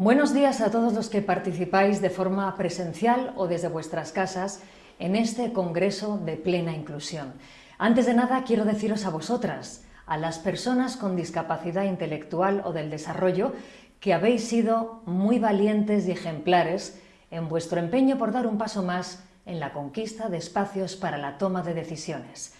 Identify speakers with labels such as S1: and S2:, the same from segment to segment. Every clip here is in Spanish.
S1: Buenos días a todos los que participáis de forma presencial o desde vuestras casas en este Congreso de Plena Inclusión. Antes de nada quiero deciros a vosotras, a las personas con discapacidad intelectual o del desarrollo, que habéis sido muy valientes y ejemplares en vuestro empeño por dar un paso más en la conquista de espacios para la toma de decisiones.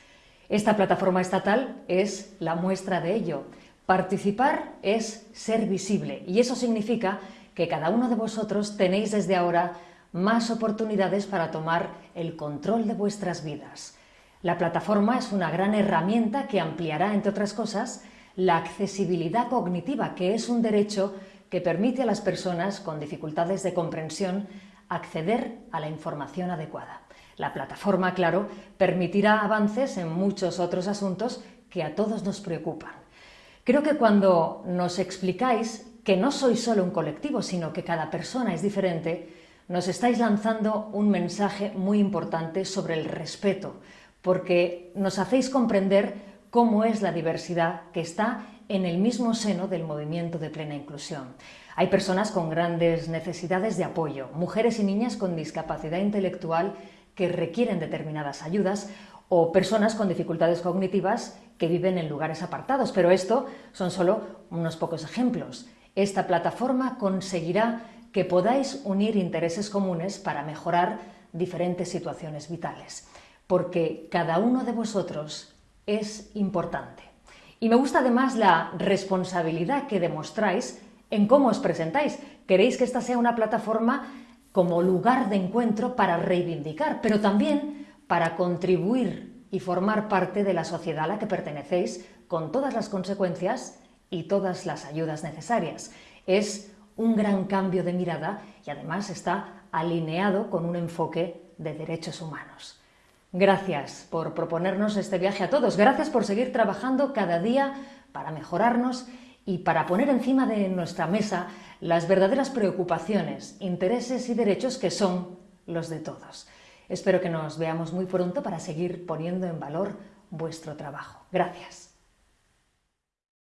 S1: Esta plataforma estatal es la muestra de ello. Participar es ser visible y eso significa que cada uno de vosotros tenéis desde ahora más oportunidades para tomar el control de vuestras vidas. La plataforma es una gran herramienta que ampliará, entre otras cosas, la accesibilidad cognitiva, que es un derecho que permite a las personas con dificultades de comprensión acceder a la información adecuada. La plataforma, claro, permitirá avances en muchos otros asuntos que a todos nos preocupan. Creo que cuando nos explicáis que no sois solo un colectivo, sino que cada persona es diferente, nos estáis lanzando un mensaje muy importante sobre el respeto, porque nos hacéis comprender cómo es la diversidad que está en el mismo seno del movimiento de plena inclusión. Hay personas con grandes necesidades de apoyo, mujeres y niñas con discapacidad intelectual que requieren determinadas ayudas o personas con dificultades cognitivas que viven en lugares apartados, pero esto son solo unos pocos ejemplos. Esta plataforma conseguirá que podáis unir intereses comunes para mejorar diferentes situaciones vitales, porque cada uno de vosotros es importante. Y me gusta además la responsabilidad que demostráis en cómo os presentáis. Queréis que esta sea una plataforma como lugar de encuentro para reivindicar, pero también para contribuir y formar parte de la sociedad a la que pertenecéis con todas las consecuencias y todas las ayudas necesarias. Es un gran cambio de mirada y además está alineado con un enfoque de derechos humanos. Gracias por proponernos este viaje a todos, gracias por seguir trabajando cada día para mejorarnos y para poner encima de nuestra mesa las verdaderas preocupaciones, intereses y derechos que son los de todos. Espero que nos veamos muy pronto para seguir poniendo en valor vuestro trabajo. Gracias.